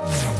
Yeah.